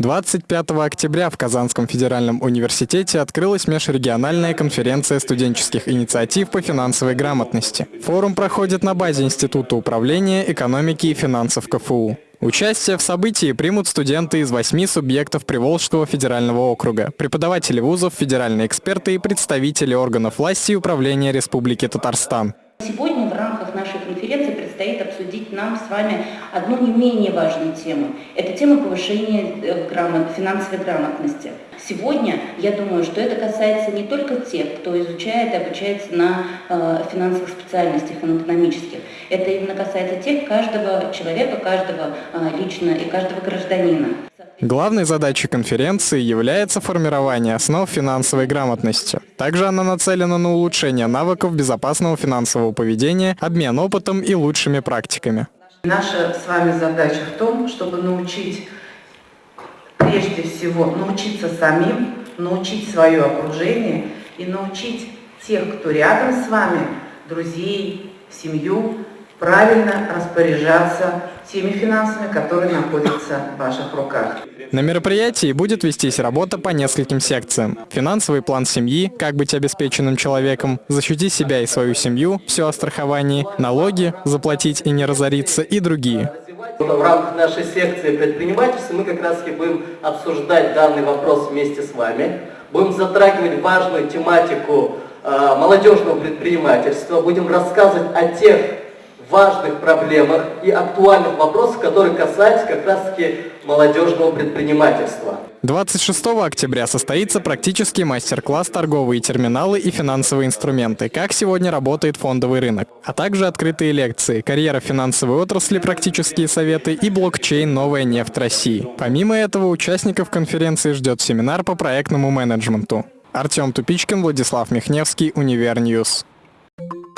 25 октября в Казанском федеральном университете открылась межрегиональная конференция студенческих инициатив по финансовой грамотности. Форум проходит на базе Института управления экономики и финансов КФУ. Участие в событии примут студенты из восьми субъектов Приволжского федерального округа, преподаватели вузов, федеральные эксперты и представители органов власти и управления Республики Татарстан. Рамках нашей конференции предстоит обсудить нам с вами одну не менее важную тему. Это тема повышения э, грамот, финансовой грамотности. Сегодня я думаю, что это касается не только тех, кто изучает и обучается на э, финансовых специальностях, на экономических. Это именно касается тех, каждого человека, каждого э, лично и каждого гражданина. Главной задачей конференции является формирование основ финансовой грамотности. Также она нацелена на улучшение навыков безопасного финансового поведения, обмен опытом и лучшими практиками. Наша с вами задача в том, чтобы научить, прежде всего, научиться самим, научить свое окружение и научить тех, кто рядом с вами, друзей, семью, правильно распоряжаться теми финансами, которые находятся в ваших руках. На мероприятии будет вестись работа по нескольким секциям. Финансовый план семьи, как быть обеспеченным человеком, защитить себя и свою семью, все о страховании, налоги, заплатить и не разориться и другие. В рамках нашей секции предпринимательства мы как раз и будем обсуждать данный вопрос вместе с вами. Будем затрагивать важную тематику э, молодежного предпринимательства, будем рассказывать о тех важных проблемах и актуальных вопросах, которые касаются как раз-таки молодежного предпринимательства. 26 октября состоится практический мастер-класс «Торговые терминалы и финансовые инструменты. Как сегодня работает фондовый рынок», а также открытые лекции «Карьера финансовой отрасли. Практические советы» и «Блокчейн. Новая нефть России». Помимо этого, участников конференции ждет семинар по проектному менеджменту. Артем Тупичкин, Владислав Михневский, Univer News. Thank you.